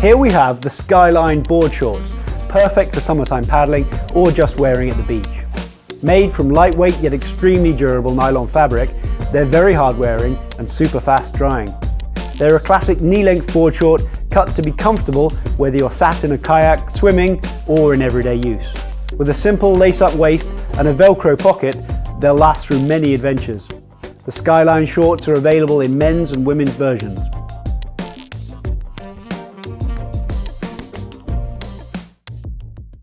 Here we have the Skyline board shorts, perfect for summertime paddling or just wearing at the beach. Made from lightweight yet extremely durable nylon fabric, they're very hard wearing and super fast drying. They're a classic knee-length board short cut to be comfortable whether you're sat in a kayak, swimming or in everyday use. With a simple lace-up waist and a Velcro pocket, they'll last through many adventures. The Skyline shorts are available in men's and women's versions.